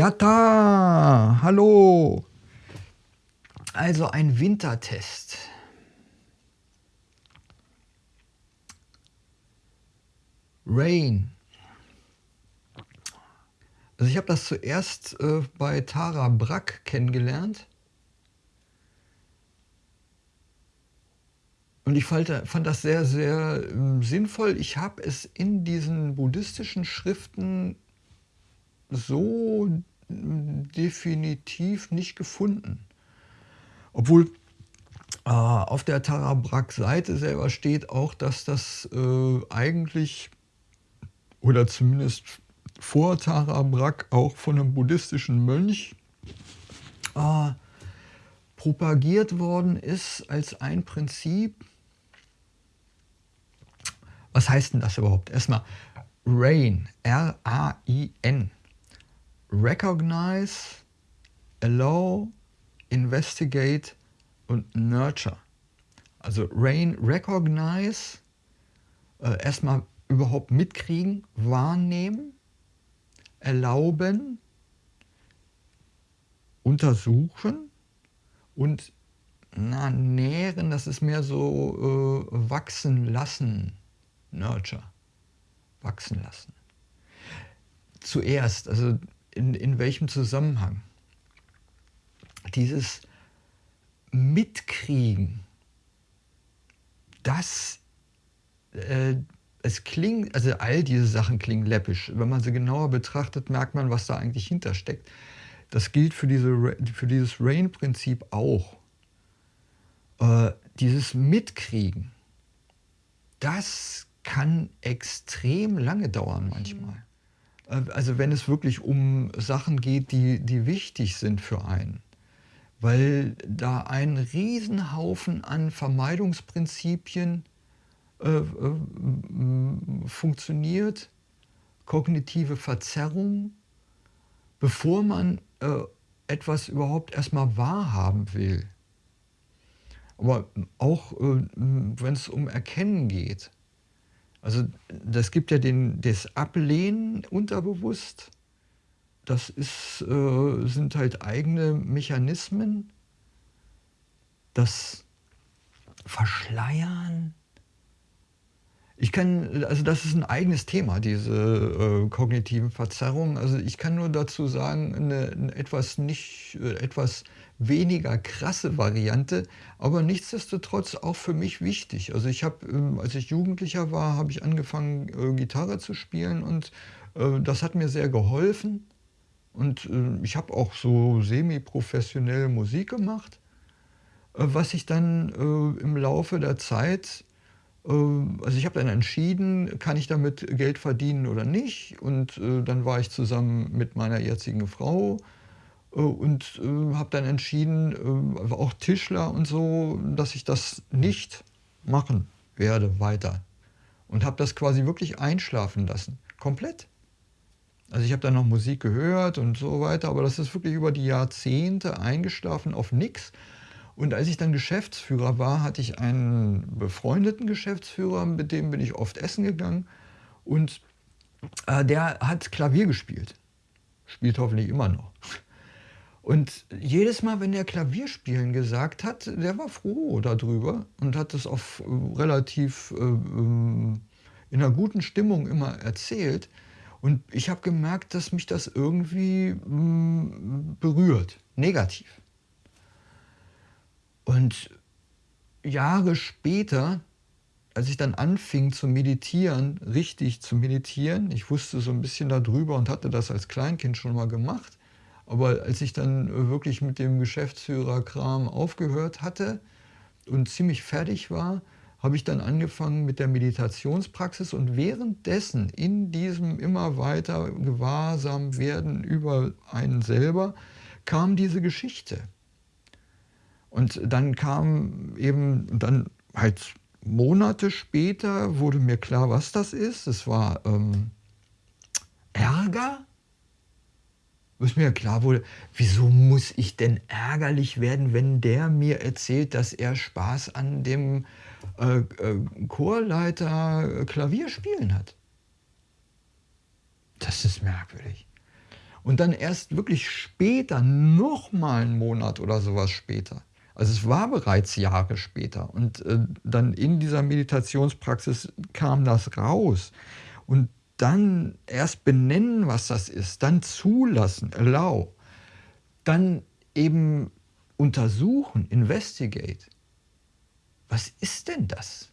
Jata, hallo. Also ein Wintertest. Rain. Also ich habe das zuerst äh, bei Tara Brack kennengelernt. Und ich fand, das sehr, sehr äh, sinnvoll. Ich habe es in diesen buddhistischen Schriften so definitiv nicht gefunden. Obwohl äh, auf der Tarabrak-Seite selber steht auch, dass das äh, eigentlich oder zumindest vor Tarabrak auch von einem buddhistischen Mönch äh, propagiert worden ist als ein Prinzip. Was heißt denn das überhaupt? Erstmal RAIN, R-A-I-N. Recognize, Allow, Investigate und Nurture. Also Rain, Recognize, äh, erstmal überhaupt mitkriegen, wahrnehmen, erlauben, untersuchen und na, nähren, das ist mehr so äh, wachsen lassen, Nurture, wachsen lassen. Zuerst, also in, in welchem Zusammenhang? Dieses Mitkriegen, das, äh, es klingt, also all diese Sachen klingen läppisch. Wenn man sie genauer betrachtet, merkt man, was da eigentlich hintersteckt. Das gilt für, diese, für dieses Rain-Prinzip auch. Äh, dieses Mitkriegen, das kann extrem lange dauern manchmal. Äh, also wenn es wirklich um Sachen geht, die, die wichtig sind für einen. Weil da ein Riesenhaufen an Vermeidungsprinzipien äh, äh, funktioniert, kognitive Verzerrung, bevor man äh, etwas überhaupt erstmal wahrhaben will. Aber auch äh, wenn es um Erkennen geht. Also das gibt ja den, das Ablehnen unterbewusst. Das ist, äh, sind halt eigene Mechanismen. Das Verschleiern. Ich kann, also das ist ein eigenes Thema, diese äh, kognitiven Verzerrungen. Also ich kann nur dazu sagen, eine, eine etwas nicht, äh, etwas weniger krasse Variante, aber nichtsdestotrotz auch für mich wichtig. Also ich habe, ähm, als ich Jugendlicher war, habe ich angefangen, äh, Gitarre zu spielen und äh, das hat mir sehr geholfen. Und äh, ich habe auch so semi-professionell Musik gemacht, was ich dann im Laufe der Zeit also ich habe dann entschieden, kann ich damit Geld verdienen oder nicht. Und dann war ich zusammen mit meiner jetzigen Frau und äh, habe dann entschieden, äh, auch Tischler und so, dass ich das nicht machen werde weiter. Und habe das quasi wirklich einschlafen lassen, komplett. Also ich habe dann noch Musik gehört und so weiter, aber das ist wirklich über die Jahrzehnte eingeschlafen auf nichts. Und als ich dann Geschäftsführer war, hatte ich einen befreundeten Geschäftsführer, mit dem bin ich oft essen gegangen. Und äh, der hat Klavier gespielt. Spielt hoffentlich immer noch. Und jedes Mal, wenn er Klavierspielen gesagt hat, der war froh darüber und hat es auf äh, relativ äh, ähm, in einer guten Stimmung immer erzählt. Und ich habe gemerkt, dass mich das irgendwie mm, berührt, negativ. Und Jahre später, als ich dann anfing zu meditieren, richtig zu meditieren, ich wusste so ein bisschen darüber und hatte das als Kleinkind schon mal gemacht, aber als ich dann äh, wirklich mit dem Geschäftsführerkram aufgehört hatte und ziemlich fertig war, habe ich dann angefangen mit der Meditationspraxis und währenddessen in diesem immer weiter gewahrsam werden über einen selber kam diese Geschichte. Und dann kam eben, dann halt Monate später wurde mir klar, was das ist. Es war ähm, Ärger bis mir klar wurde, wieso muss ich denn ärgerlich werden, wenn der mir erzählt, dass er Spaß an dem äh, äh, Chorleiter Klavierspielen hat. Das ist merkwürdig. Und dann erst wirklich später, noch mal 'n Monat oder so was später. Also, es war bereits Jahre später und, äh, dann in dieser Meditationspraxis kam das raus. Und dann erst benennen, was das ist, dann zulassen, allow, dann eben untersuchen, investigate. Was ist denn das?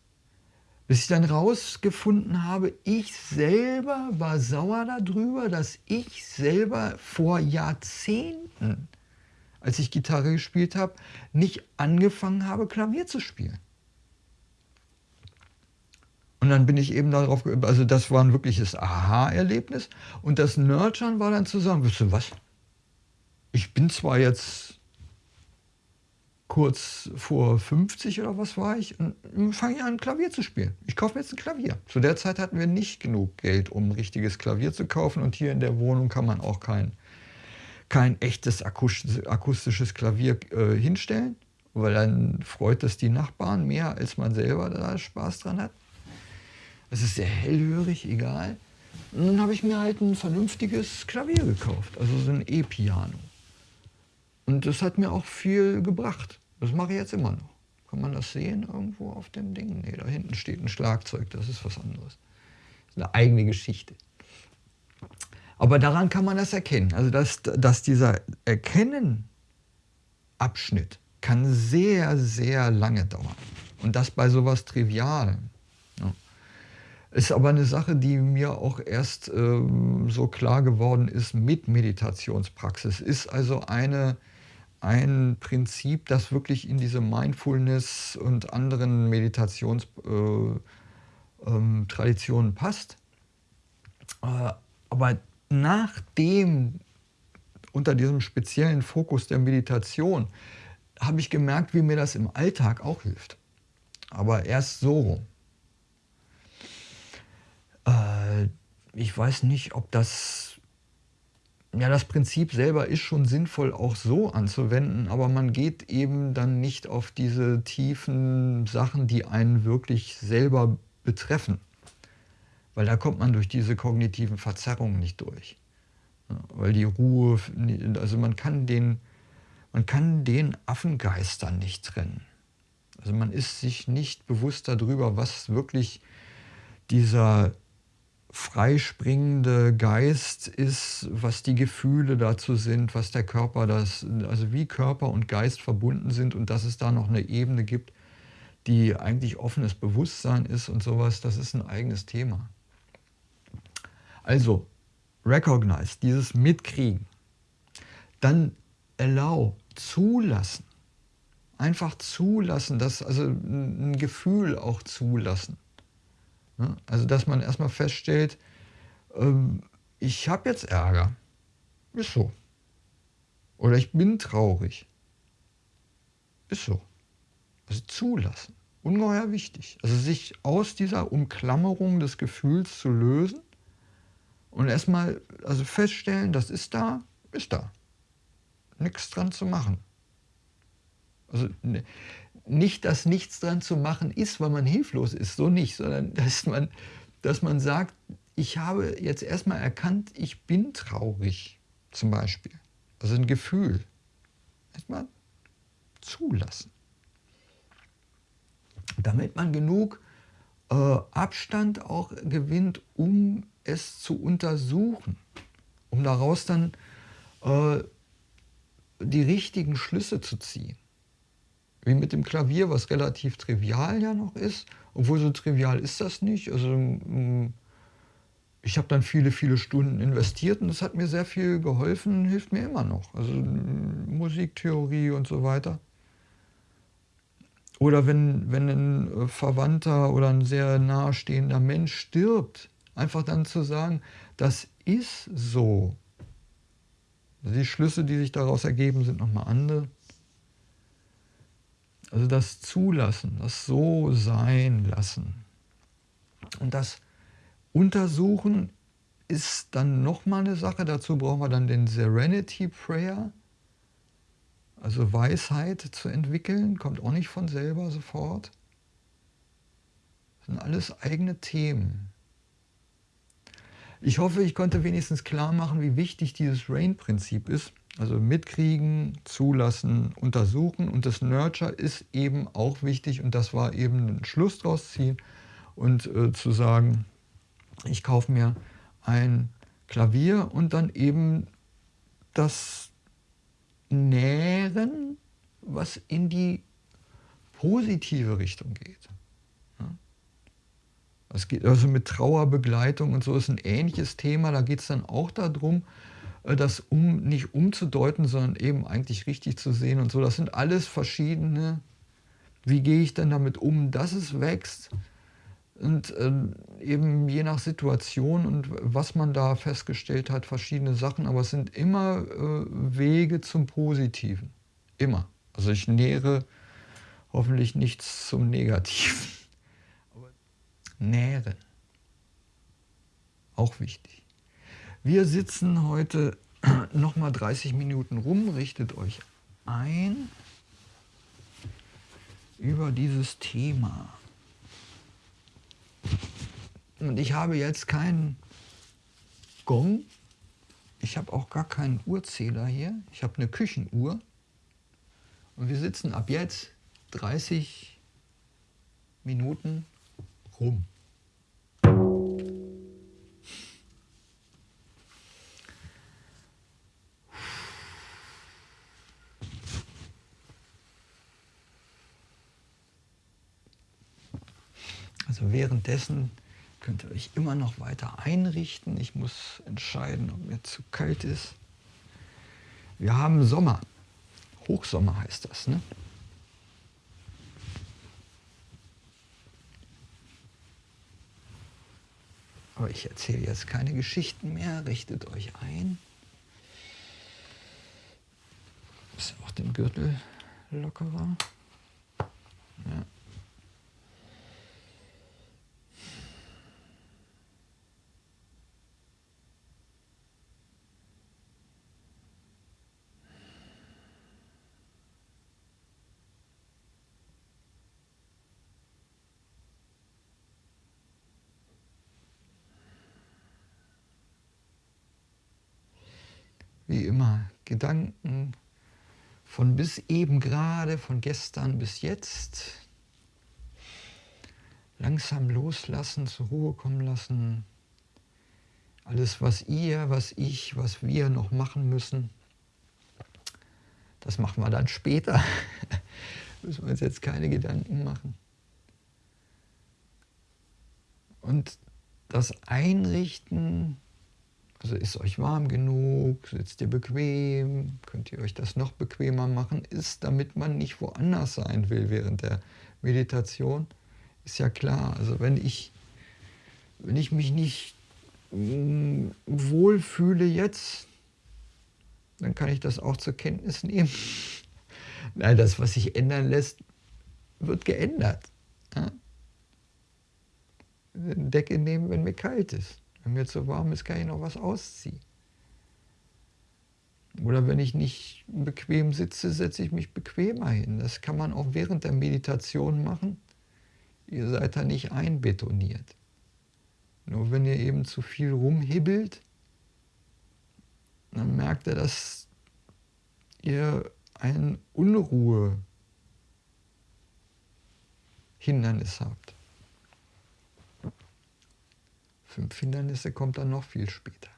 Bis ich dann rausgefunden habe, ich selber war sauer darüber, dass ich selber vor Jahrzehnten, als ich Gitarre gespielt habe, nicht angefangen habe, Klavier zu spielen. Und dann bin ich eben darauf also das war 'n wirkliches Aha-Erlebnis und das Nurturen war dann zu sagen: „Wisst ihr was? Ich bin zwar jetzt kurz vor 50 oder was war ich und fange an, Klavier zu spielen. Ich kaufe mir jetzt 'n Klavier.“ Zu der Zeit hatten wir nicht genug Geld, um 'n richtiges Klavier zu kaufen und hier in der Wohnung kann man auch kein kein echtes akustisches Klavier, äh, hinstellen, weil dann freut es die Nachbarn mehr, als man selber da Spaß dran hat. Es ist sehr hellhörig, egal. Und dann habe ich mir halt 'n vernünftiges Klavier gekauft, also so 'n E-Piano. Und das hat mir auch viel gebracht. Das mache ich jetzt immer noch. Kann man das sehen irgendwo auf dem Ding? Ne, da hinten steht 'n Schlagzeug, das ist was anderes. Das ist 'ne eigene Geschichte. Aber daran kann man das erkennen. Also, dass dass dieser Erkennen-Abschnitt kann sehr, sehr lange dauern und das bei so was Trivialem? Ist aber 'ne Sache, die mir auch erst, ähm, so klar geworden ist mit Meditationspraxis. Ist also eine ein Prinzip, das wirklich in diese Mindfulness und anderen Meditations äh, ähm, passt. Äh, aber nachdem unter diesem speziellen Fokus der Meditation habe ich gemerkt, wie mir das im Alltag auch hilft. Aber erst so rum. Äh, ich weiß nicht, ob das ja, das Prinzip selber ist schon sinnvoll auch so anzuwenden, aber man geht eben dann nicht auf diese tiefen Sachen, die einen wirklich selber betreffen. Weil da kommt man durch diese kognitiven Verzerrungen nicht durch. Weil die Ruhe also man kann den man kann den Affengeist dann nicht trennen. Also, man ist sich nicht bewusst darüber, was wirklich dieser freispringende Geist ist, was die Gefühle dazu sind, was der Körper das also wie Körper und Geist verbunden sind und dass es da noch 'ne Ebene gibt, die eigentlich offenes Bewusstsein ist und so was, das ist 'n eigenes Thema. Also, recognize, dieses Mitkriegen. Dann allow, zulassen. Einfach zulassen, das also 'n 'n Gefühl auch zulassen. Ne? Also, dass man erst mal feststellt, ähm, ich habe jetzt Ärger. Ist so. Oder ich bin traurig. Ist so. Also, zulassen, ungeheuer wichtig. Also, sich aus dieser Umklammerung des Gefühls zu lösen und erst mal also feststellen, das ist da, ist da. Nix dran zu machen. Also, ne nicht, dass nichts dran zu machen ist, weil man hilflos ist, so nicht, sondern dass man dass man sagt: „Ich habe jetzt erst mal erkannt, ich bin traurig“, zum Beispiel. Also 'n Gefühl. Erst mal zulassen. Damit man genug, äh, Abstand auch gewinnt, um es zu untersuchen, um daraus dann, äh, die richtigen Schlüsse zu ziehen. Wie mit dem Klavier, was relativ trivial ja noch ist, obwohl so trivial ist das nicht. Also, hm, ich habe dann viele, viele Stunden investiert und das hat mir sehr viel geholfen, hilft mir immer noch. Also, hm, Musiktheorie und so weiter. Oder wenn wenn 'n, äh, Verwandter oder 'n sehr nahestehender Mensch stirbt, einfach dann zu sagen: „Das ist so.“ Die Schlüsse, die sich daraus ergeben, sind noch mal andere. Also, das Zulassen, das so sein lassen. Und das Untersuchen ist dann noch mal 'ne Sache. Dazu brauchen wir dann den Serenity Prayer. Also, Weisheit zu entwickeln, kommt auch nicht von selber sofort. Das sind alles eigene Themen. Ich hoffe, ich konnte wenigstens klar machen, wie wichtig dieses RAIN-Prinzip ist. Also mitkriegen, zulassen, untersuchen und das Nurture ist eben auch wichtig und das war eben ein Schluss draus ziehen und äh, zu sagen, ich kaufe mir ein Klavier und dann eben das Nähren, was in die positive Richtung geht. Es geht also mit Trauerbegleitung und so ist ein ähnliches Thema. Da geht es dann auch darum, das um, nicht umzudeuten, sondern eben eigentlich richtig zu sehen und so. Das sind alles verschiedene, wie gehe ich denn damit um, dass es wächst und äh, eben je nach Situation und was man da festgestellt hat, verschiedene Sachen, aber es sind immer äh, Wege zum Positiven, immer. Also ich nähere hoffentlich nichts zum Negativen. Nähren, auch wichtig. Wir sitzen heute nochmal 30 Minuten rum, richtet euch ein über dieses Thema. Und ich habe jetzt keinen Gong, ich habe auch gar keinen Uhrzähler hier, ich habe eine Küchenuhr und wir sitzen ab jetzt 30 Minuten rum. Also währenddessen könnt ihr euch immer noch weiter einrichten. Ich muss entscheiden, ob mir zu kalt ist. Wir haben Sommer. Hochsommer heißt das. Ne? Aber ich erzähle jetzt keine Geschichten mehr. Richtet euch ein. Ist auch den Gürtel lockerer. Ja. wie immer, Gedanken von bis eben gerade, von gestern bis jetzt, langsam loslassen, zur Ruhe kommen lassen. Alles, was ihr, was ich, was wir noch machen müssen, das machen wir dann später. müssen wir uns jetzt keine Gedanken machen. Und das Einrichten also ist euch warm genug, sitzt ihr bequem, könnt ihr euch das noch bequemer machen, ist, damit man nicht woanders sein will während der Meditation, ist ja klar. Also wenn ich, wenn ich mich nicht mm, wohlfühle jetzt, dann kann ich das auch zur Kenntnis nehmen. Nein, das, was sich ändern lässt, wird geändert. Ja? Decke nehmen, wenn mir kalt ist. Wenn mir zu warm ist, kann ich noch was ausziehen. Oder wenn ich nicht bequem sitze, setze ich mich bequemer hin. Das kann man auch während der Meditation machen. Ihr seid da nicht einbetoniert. Nur wenn ihr eben zu viel rumhibbelt, dann merkt ihr, dass ihr ein Unruhe-Hindernis habt. Fünf Hindernisse kommt dann noch viel später.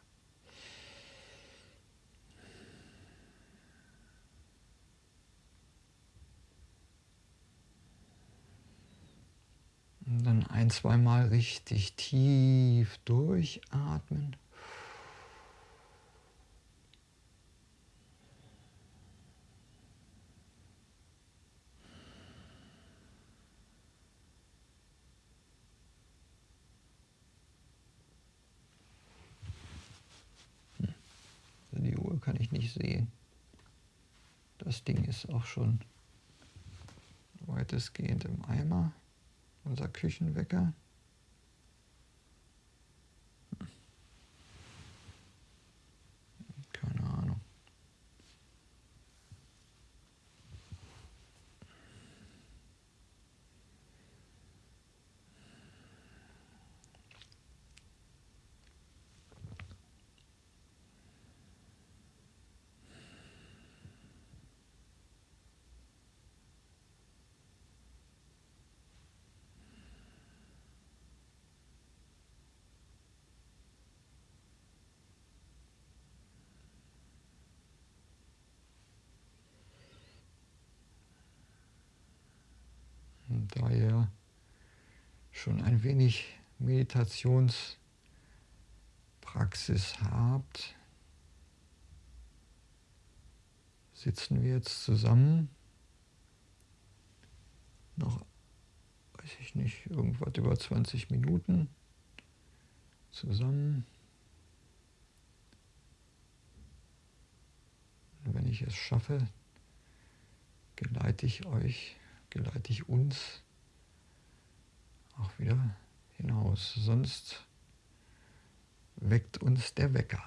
Und dann ein, zweimal richtig tief durchatmen. kann ich nicht sehen. Das Ding ist auch schon weitestgehend im Eimer, unser Küchenwecker. Keine Ahnung. da ihr schon ein wenig Meditationspraxis habt, sitzen wir jetzt zusammen. Noch, weiß ich nicht, irgendwas über 20 Minuten zusammen. Wenn ich es schaffe, geleite ich euch, geleite ich uns auch wieder hinaus. Sonst weckt uns der Wecker.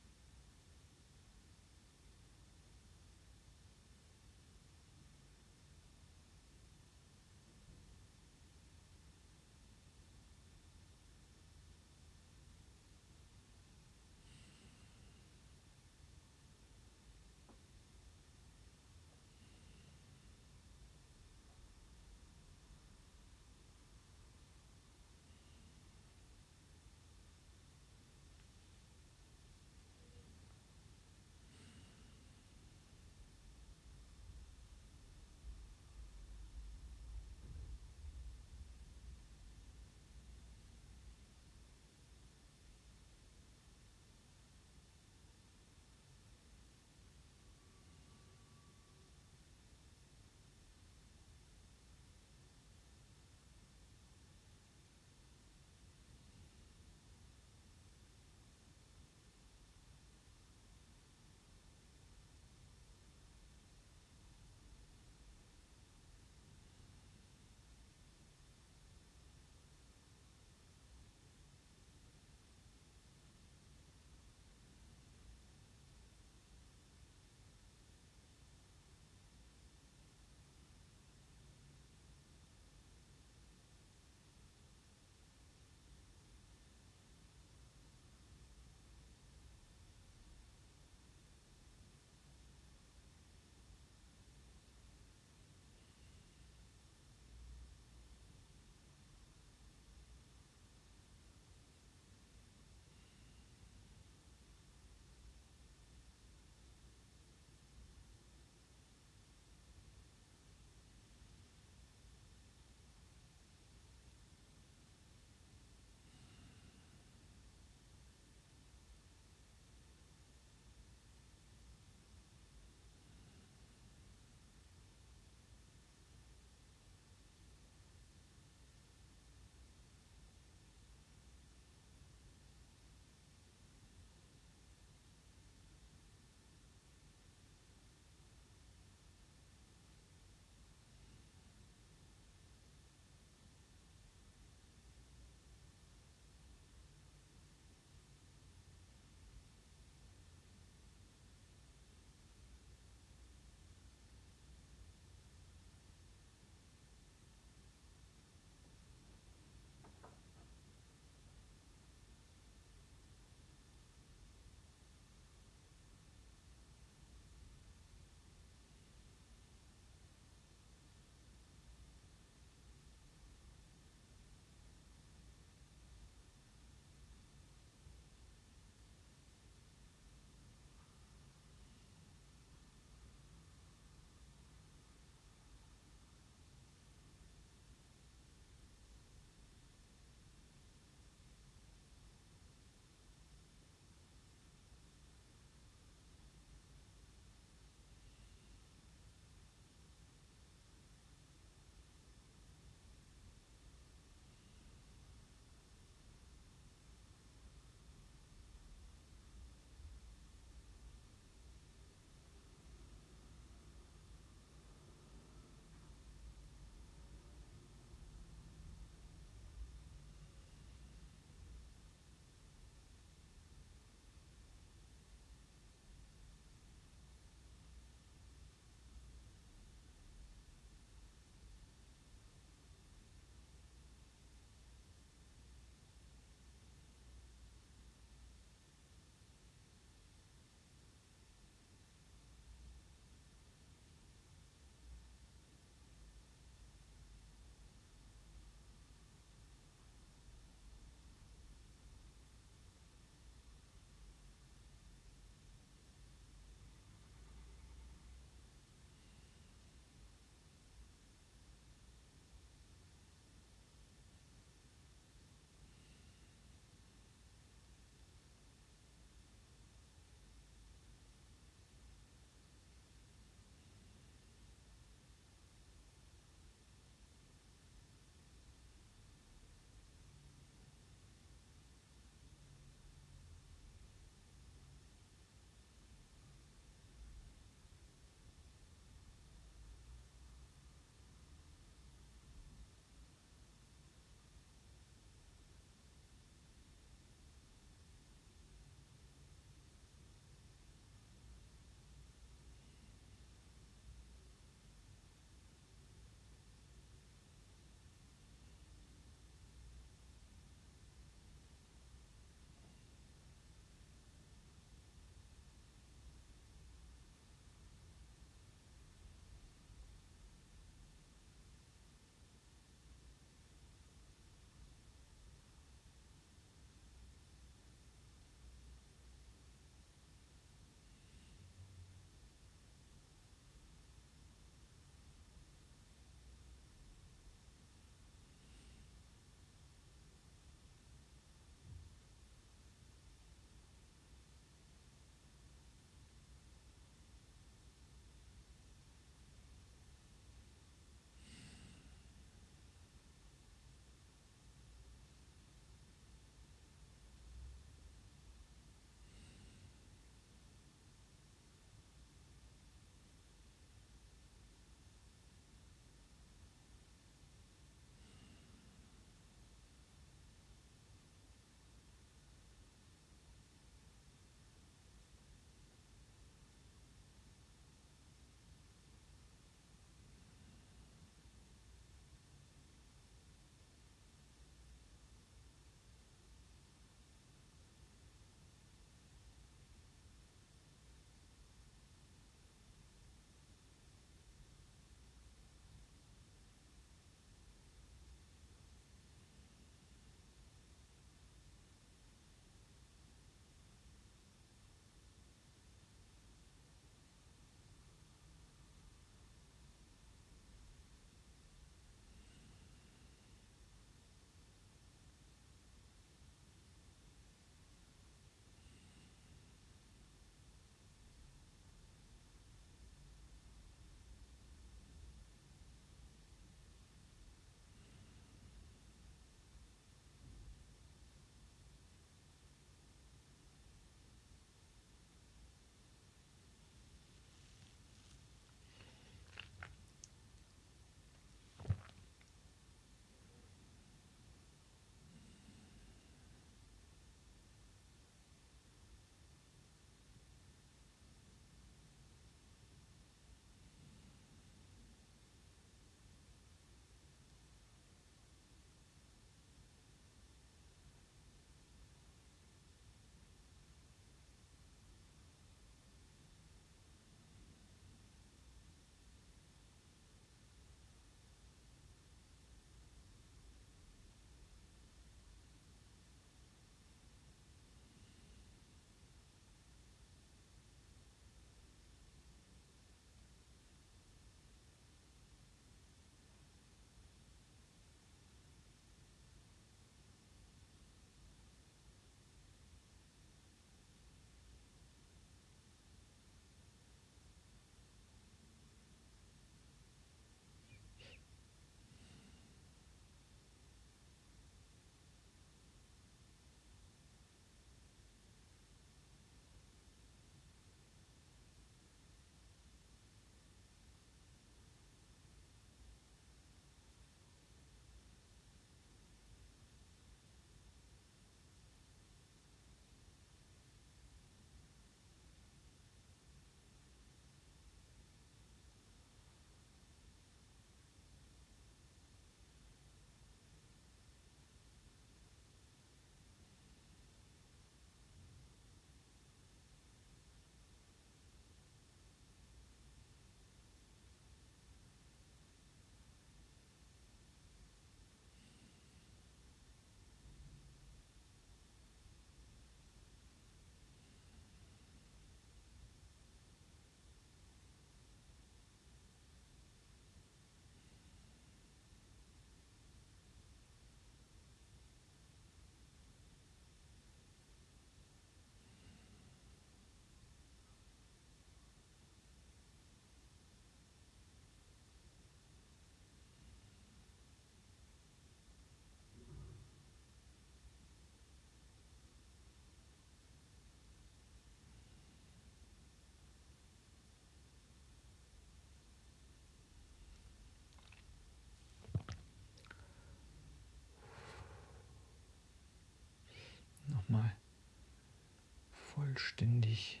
Vollständig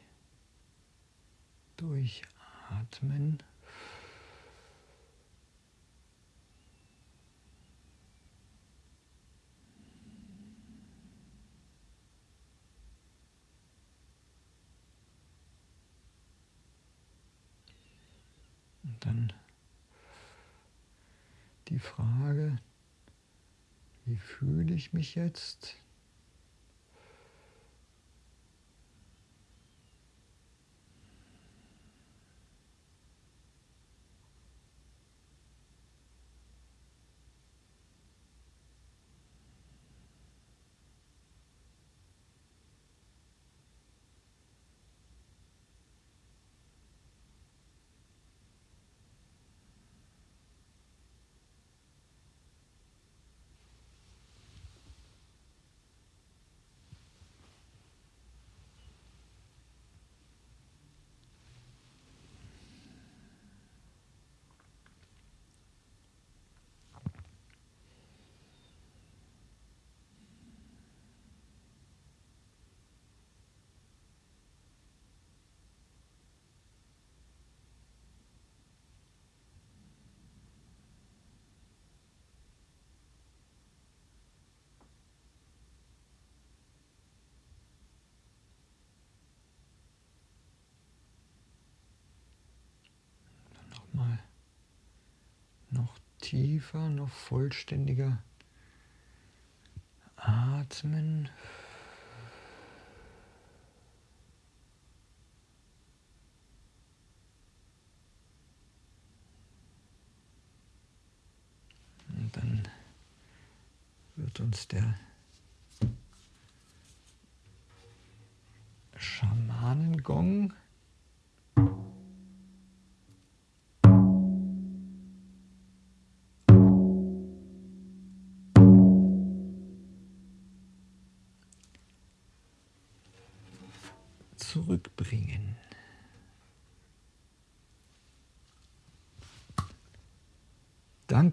durchatmen. Und dann die Frage, wie fühle ich mich jetzt? Tiefer, noch vollständiger atmen. Und dann wird uns der Schamanengong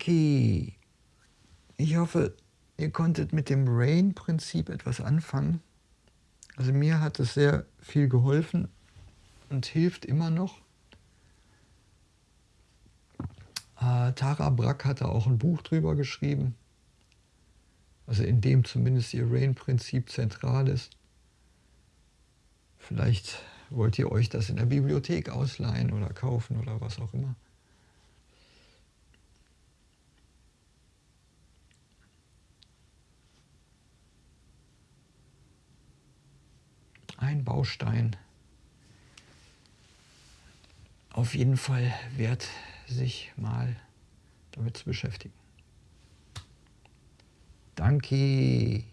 Danke. Ich hoffe, ihr konntet mit dem Rain-Prinzip etwas anfangen. Also mir hat es sehr viel geholfen und hilft immer noch. Äh, Tara Brack hatte auch ein Buch drüber geschrieben, also in dem zumindest ihr Rain-Prinzip zentral ist. Vielleicht wollt ihr euch das in der Bibliothek ausleihen oder kaufen oder was auch immer. Ein Baustein. Auf jeden Fall wert, sich mal damit zu beschäftigen. Danke.